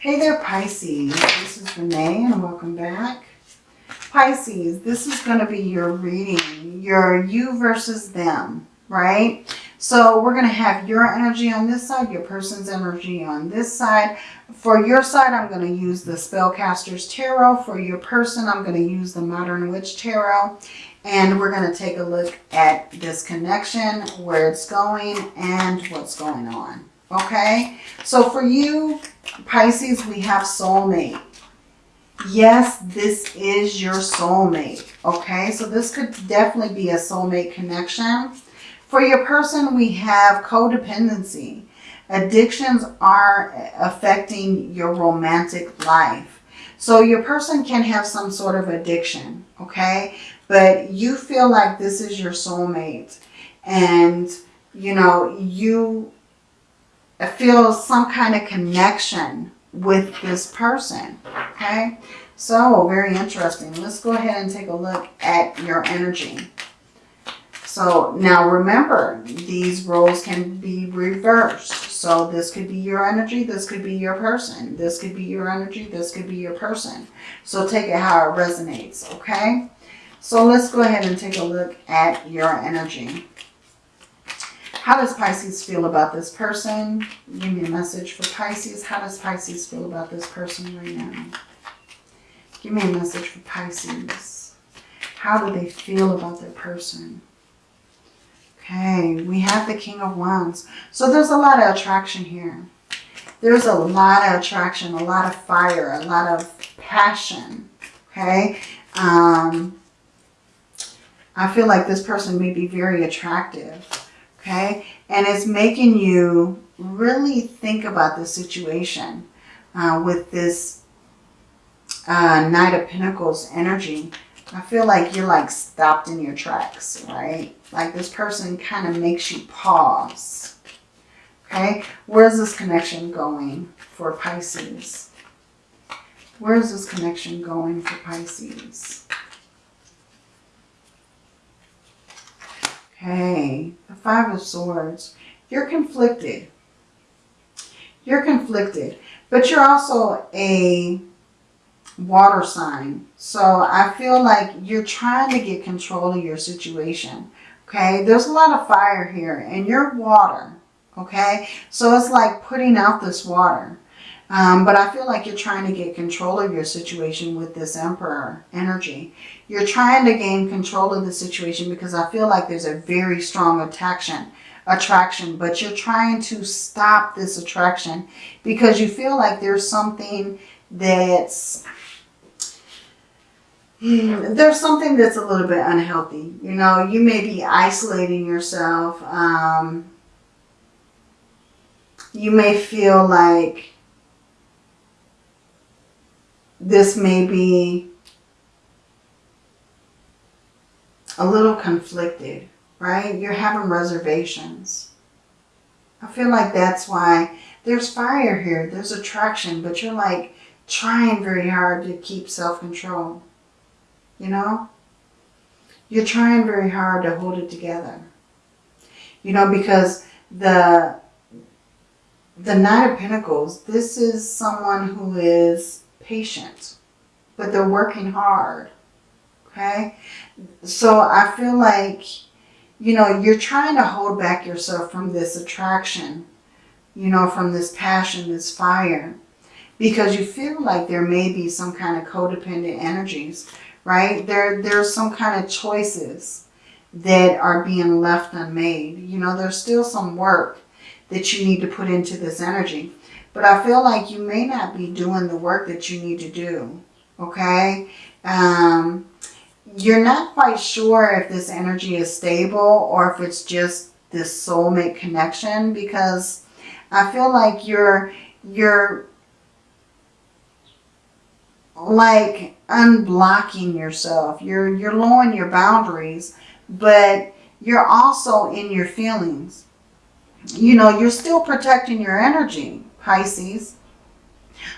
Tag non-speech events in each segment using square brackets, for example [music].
Hey there, Pisces. This is Renee and welcome back. Pisces, this is going to be your reading, your you versus them, right? So we're going to have your energy on this side, your person's energy on this side. For your side, I'm going to use the Spellcaster's Tarot. For your person, I'm going to use the Modern Witch Tarot. And we're going to take a look at this connection, where it's going, and what's going on. Okay? So for you, Pisces, we have soulmate. Yes, this is your soulmate. Okay? So this could definitely be a soulmate connection. For your person, we have codependency. Addictions are affecting your romantic life. So your person can have some sort of addiction, okay? But you feel like this is your soulmate. And, you know, you feel some kind of connection with this person, okay? So, very interesting. Let's go ahead and take a look at your energy. So now remember, these roles can be reversed. So this could be your energy, this could be your person. This could be your energy, this could be your person. So take it how it resonates, okay? So let's go ahead and take a look at your energy. How does Pisces feel about this person? Give me a message for Pisces. How does Pisces feel about this person right now? Give me a message for Pisces. How do they feel about their person? Okay, we have the King of Wands. So there's a lot of attraction here. There's a lot of attraction, a lot of fire, a lot of passion. Okay. Um, I feel like this person may be very attractive. Okay. And it's making you really think about the situation uh, with this uh, Knight of Pentacles energy. I feel like you're like stopped in your tracks, right? Like this person kind of makes you pause. Okay, where's this connection going for Pisces? Where's this connection going for Pisces? Okay, the Five of Swords. You're conflicted. You're conflicted, but you're also a water sign. So I feel like you're trying to get control of your situation. Okay, there's a lot of fire here and you're water. Okay, so it's like putting out this water. Um, but I feel like you're trying to get control of your situation with this Emperor energy. You're trying to gain control of the situation because I feel like there's a very strong attraction, attraction, but you're trying to stop this attraction because you feel like there's something that's Hmm, there's something that's a little bit unhealthy. You know, you may be isolating yourself. Um, you may feel like this may be a little conflicted, right? You're having reservations. I feel like that's why there's fire here. There's attraction, but you're like trying very hard to keep self-control you know? You're trying very hard to hold it together. You know, because the the Knight of Pentacles, this is someone who is patient, but they're working hard. Okay? So I feel like, you know, you're trying to hold back yourself from this attraction, you know, from this passion, this fire, because you feel like there may be some kind of codependent energies right? There, there's some kind of choices that are being left unmade. You know, there's still some work that you need to put into this energy. But I feel like you may not be doing the work that you need to do, okay? Um, you're not quite sure if this energy is stable or if it's just this soulmate connection because I feel like you're, you're like unblocking yourself. You're, you're lowering your boundaries, but you're also in your feelings. You know, you're still protecting your energy, Pisces.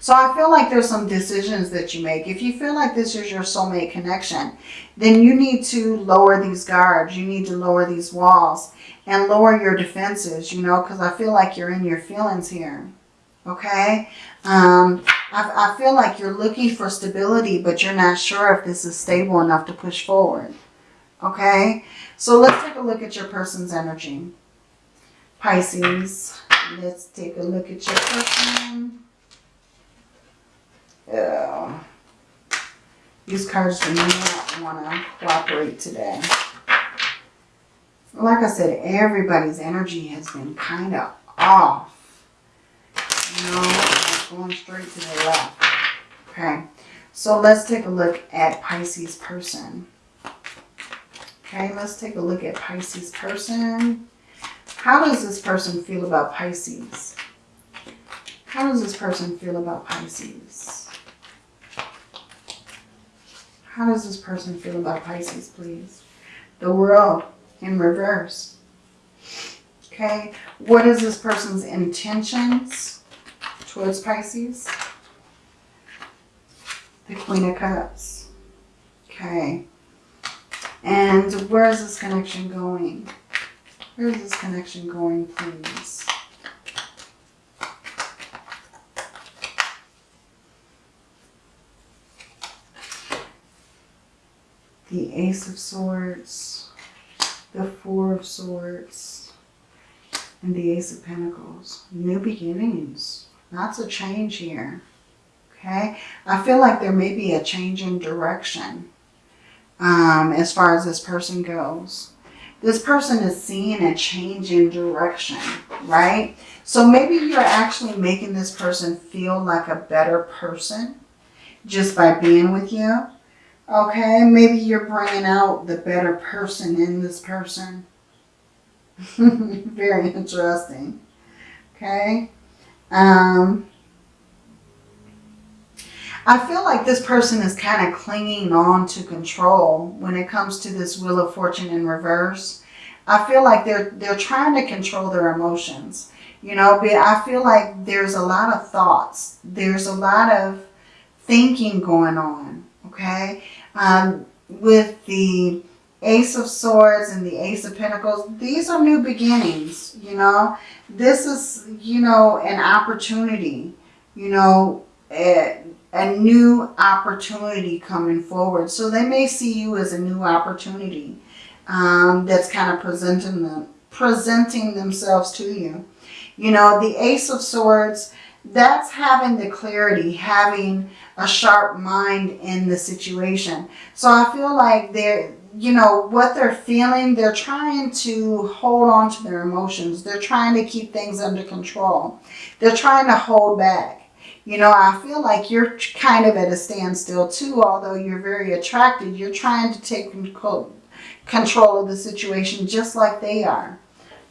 So I feel like there's some decisions that you make. If you feel like this is your soulmate connection, then you need to lower these guards. You need to lower these walls and lower your defenses, you know, because I feel like you're in your feelings here. Okay? Um, I, I feel like you're looking for stability, but you're not sure if this is stable enough to push forward. Okay? So let's take a look at your person's energy. Pisces, let's take a look at your person. Oh. These cards do not want to cooperate today. Like I said, everybody's energy has been kind of off. You know, like going straight to the left. Okay, so let's take a look at Pisces person. Okay, let's take a look at Pisces person. How does this person feel about Pisces? How does this person feel about Pisces? How does this person feel about Pisces, please? The world in reverse. Okay, what is this person's intentions towards Pisces? The Queen of Cups. Okay. And where is this connection going? Where is this connection going, please? The Ace of Swords, the Four of Swords, and the Ace of Pentacles. New beginnings. Lots of change here. Okay? I feel like there may be a change in direction um, as far as this person goes. This person is seeing a change in direction, right? So maybe you're actually making this person feel like a better person just by being with you. Okay, maybe you're bringing out the better person in this person. [laughs] Very interesting. Okay. Um, I feel like this person is kind of clinging on to control when it comes to this Wheel of Fortune in reverse. I feel like they're they're trying to control their emotions. You know, but I feel like there's a lot of thoughts. There's a lot of thinking going on. Okay. Um, with the Ace of Swords and the Ace of Pentacles, these are new beginnings, you know. This is, you know, an opportunity, you know, a, a new opportunity coming forward. So they may see you as a new opportunity um, that's kind of presenting them, presenting themselves to you. You know, the Ace of Swords, that's having the clarity, having a sharp mind in the situation. So I feel like they're, you know, what they're feeling, they're trying to hold on to their emotions. They're trying to keep things under control. They're trying to hold back. You know, I feel like you're kind of at a standstill too, although you're very attracted. You're trying to take control of the situation just like they are.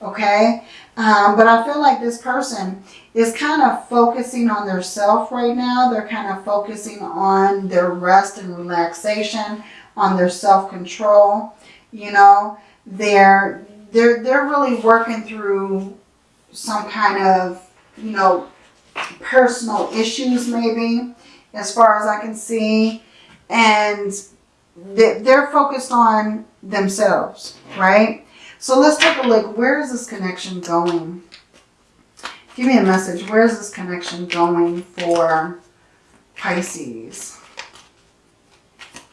Okay? Um, but I feel like this person is kind of focusing on their self right now. They're kind of focusing on their rest and relaxation, on their self-control. You know, they're, they're, they're really working through some kind of, you know, personal issues maybe, as far as I can see. And they're focused on themselves, right? So let's take a look. Where is this connection going? Give me a message. Where is this connection going for Pisces?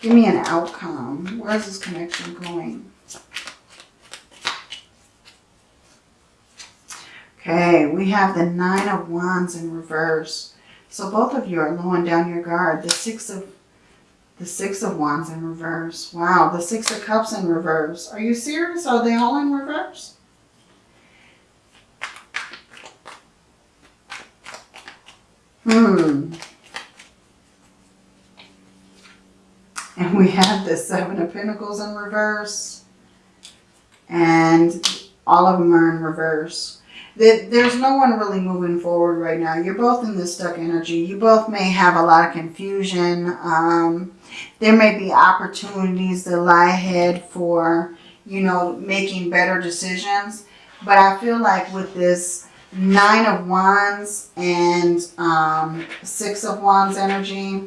Give me an outcome. Where is this connection going? Okay, we have the Nine of Wands in reverse. So both of you are lowering down your guard. The Six of the Six of Wands in reverse. Wow, the Six of Cups in reverse. Are you serious? Are they all in reverse? Hmm. And we have the Seven of Pentacles in reverse. And all of them are in reverse that there's no one really moving forward right now. You're both in this stuck energy. You both may have a lot of confusion. Um, there may be opportunities that lie ahead for, you know, making better decisions. But I feel like with this Nine of Wands and um, Six of Wands energy,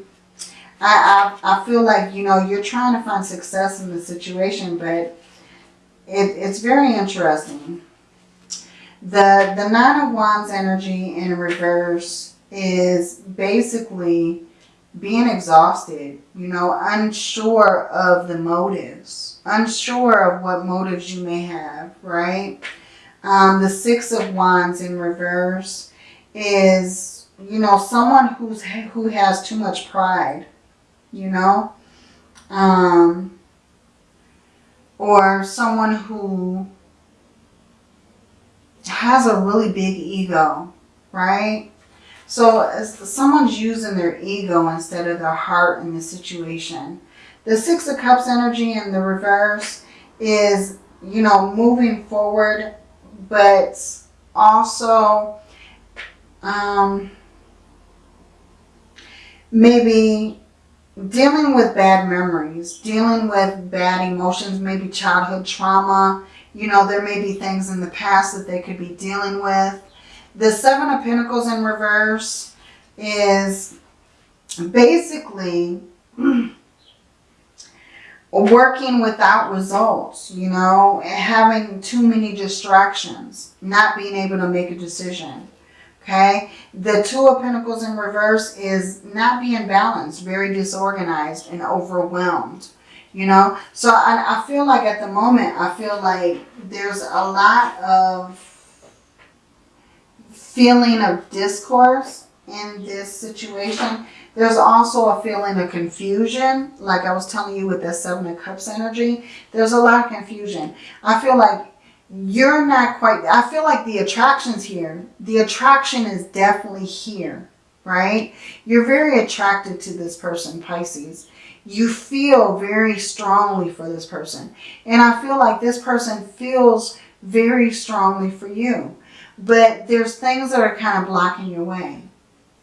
I, I, I feel like, you know, you're trying to find success in the situation, but it, it's very interesting. The, the Nine of Wands energy in reverse is basically being exhausted, you know, unsure of the motives, unsure of what motives you may have, right? Um, the Six of Wands in reverse is, you know, someone who's who has too much pride, you know, um, or someone who has a really big ego, right? So as someone's using their ego instead of their heart in the situation. The Six of Cups energy in the reverse is, you know, moving forward, but also um, maybe dealing with bad memories, dealing with bad emotions, maybe childhood trauma. You know, there may be things in the past that they could be dealing with. The Seven of Pentacles in reverse is basically [clears throat] working without results, you know, having too many distractions, not being able to make a decision. Okay, the Two of Pentacles in reverse is not being balanced, very disorganized and overwhelmed. You know, so I, I feel like at the moment, I feel like there's a lot of feeling of discourse in this situation. There's also a feeling of confusion, like I was telling you with the Seven of Cups energy. There's a lot of confusion. I feel like you're not quite, I feel like the attraction's here. The attraction is definitely here, right? You're very attracted to this person, Pisces. You feel very strongly for this person. And I feel like this person feels very strongly for you but there's things that are kind of blocking your way,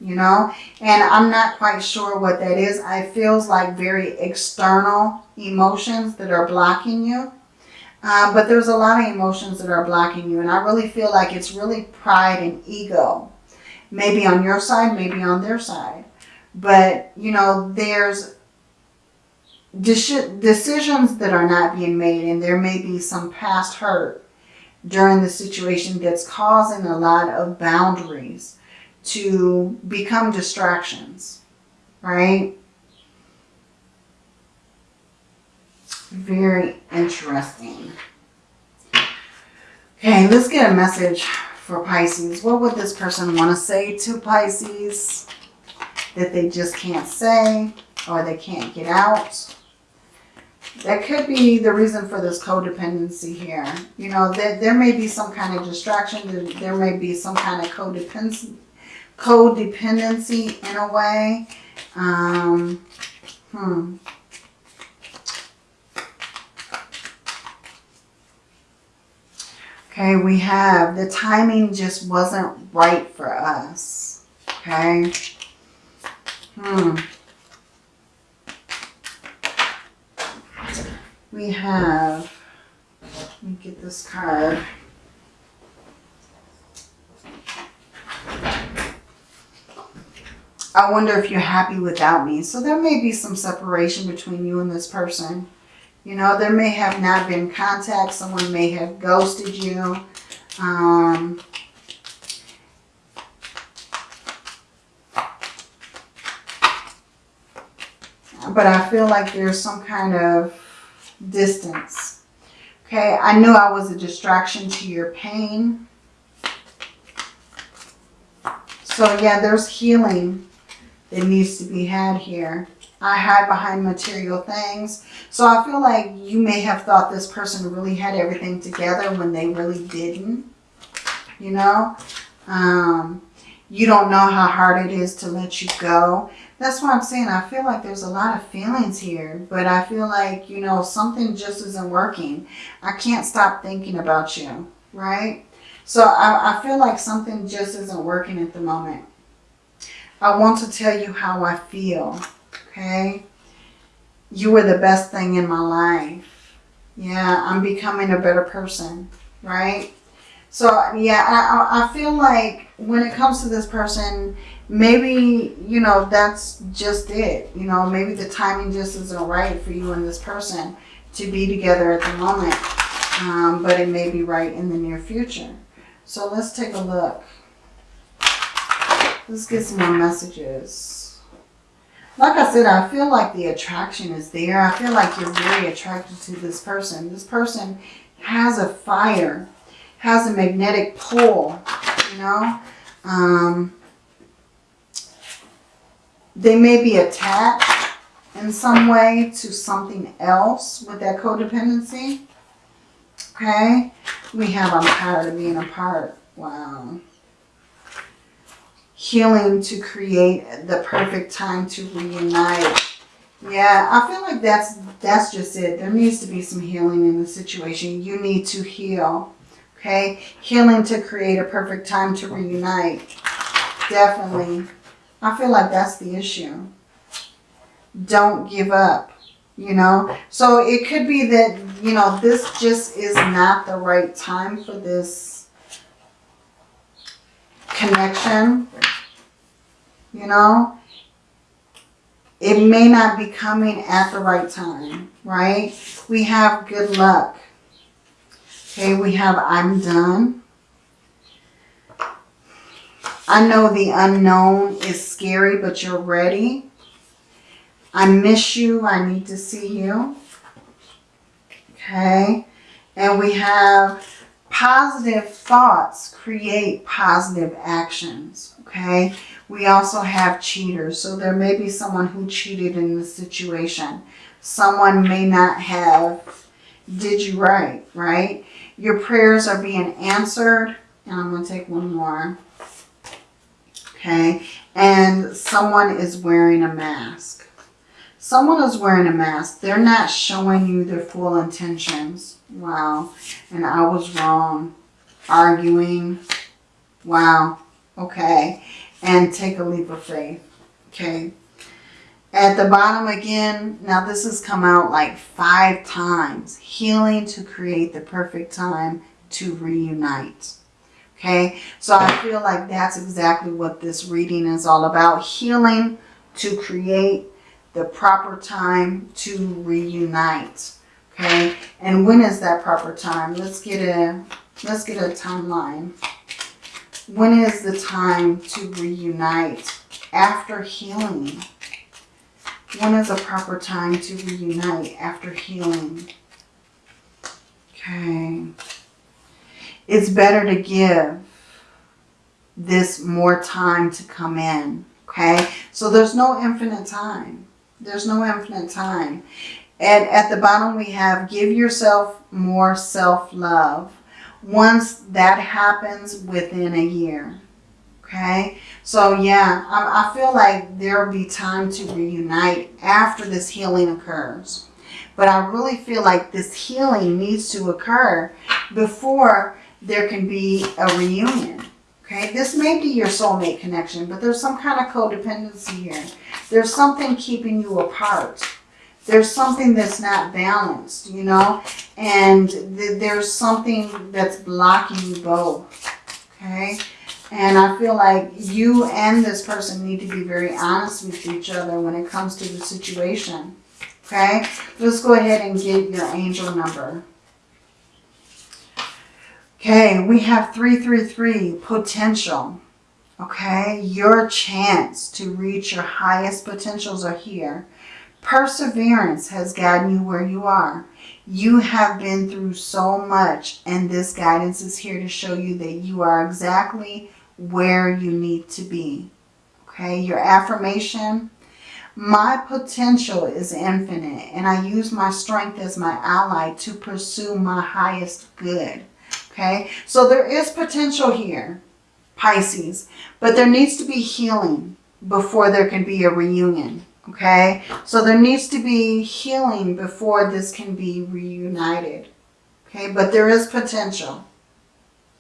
you know, and I'm not quite sure what that is. It feels like very external emotions that are blocking you. Uh, but there's a lot of emotions that are blocking you. And I really feel like it's really pride and ego. Maybe on your side, maybe on their side. But, you know, there's decisions that are not being made. And there may be some past hurt during the situation that's causing a lot of boundaries to become distractions, right? Very interesting. Okay, let's get a message for Pisces. What would this person want to say to Pisces that they just can't say or they can't get out? That could be the reason for this codependency here. You know, there, there may be some kind of distraction. There, there may be some kind of codependency, codependency in a way. Um, hmm. Okay, we have the timing just wasn't right for us. Okay. Hmm. We have, let me get this card. I wonder if you're happy without me. So there may be some separation between you and this person. You know, there may have not been contact. Someone may have ghosted you. Um, but I feel like there's some kind of distance. Okay, I knew I was a distraction to your pain. So yeah, there's healing that needs to be had here. I hide behind material things. So I feel like you may have thought this person really had everything together when they really didn't. You know? Um, you don't know how hard it is to let you go. That's what I'm saying. I feel like there's a lot of feelings here, but I feel like, you know, something just isn't working. I can't stop thinking about you, right? So I, I feel like something just isn't working at the moment. I want to tell you how I feel, okay? You were the best thing in my life. Yeah, I'm becoming a better person, right? So yeah, I, I feel like when it comes to this person, maybe, you know, that's just it. You know, maybe the timing just isn't right for you and this person to be together at the moment. Um, but it may be right in the near future. So let's take a look. Let's get some more messages. Like I said, I feel like the attraction is there. I feel like you're very attracted to this person. This person has a fire, has a magnetic pull, you know. Um, they may be attached in some way to something else with that codependency. Okay. We have I'm tired of being apart. Wow. Healing to create the perfect time to reunite. Yeah, I feel like that's that's just it. There needs to be some healing in the situation. You need to heal. Okay? Healing to create a perfect time to reunite. Definitely. I feel like that's the issue. Don't give up. You know? So it could be that, you know, this just is not the right time for this connection. You know? It may not be coming at the right time, right? We have good luck. Okay, we have I'm done. I know the unknown is scary, but you're ready. I miss you. I need to see you. Okay. And we have positive thoughts create positive actions. Okay. We also have cheaters. So there may be someone who cheated in this situation. Someone may not have did you right, right? Your prayers are being answered. And I'm going to take one more. Okay. And someone is wearing a mask. Someone is wearing a mask. They're not showing you their full intentions. Wow. And I was wrong. Arguing. Wow. Okay. And take a leap of faith. Okay. At the bottom again, now this has come out like five times. Healing to create the perfect time to reunite. Okay, so I feel like that's exactly what this reading is all about. Healing to create the proper time to reunite. Okay, and when is that proper time? Let's get a let's get a timeline. When is the time to reunite after healing? When is a proper time to reunite after healing? Okay. It's better to give this more time to come in. Okay. So there's no infinite time. There's no infinite time. And at the bottom we have give yourself more self-love. Once that happens within a year. Okay. So yeah, I, I feel like there will be time to reunite after this healing occurs. But I really feel like this healing needs to occur before there can be a reunion. Okay, this may be your soulmate connection, but there's some kind of codependency here. There's something keeping you apart. There's something that's not balanced, you know, and th there's something that's blocking you both. Okay, and I feel like you and this person need to be very honest with each other when it comes to the situation. Okay, let's go ahead and get your angel number. Okay, we have 333, potential. Okay, your chance to reach your highest potentials are here. Perseverance has gotten you where you are. You have been through so much and this guidance is here to show you that you are exactly where you need to be. Okay, your affirmation. My potential is infinite and I use my strength as my ally to pursue my highest good. Okay, so there is potential here, Pisces, but there needs to be healing before there can be a reunion. Okay, so there needs to be healing before this can be reunited. Okay, but there is potential.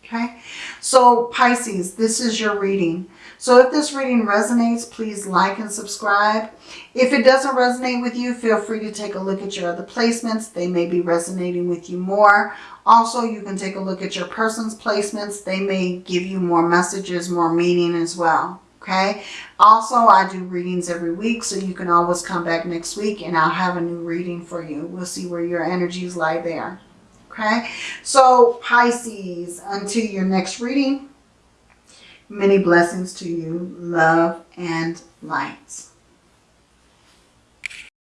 Okay, so Pisces, this is your reading. So if this reading resonates, please like and subscribe. If it doesn't resonate with you, feel free to take a look at your other placements. They may be resonating with you more. Also, you can take a look at your person's placements. They may give you more messages, more meaning as well. Okay. Also, I do readings every week, so you can always come back next week and I'll have a new reading for you. We'll see where your energies lie there. Okay. So, Pisces, until your next reading, Many blessings to you, love and lights.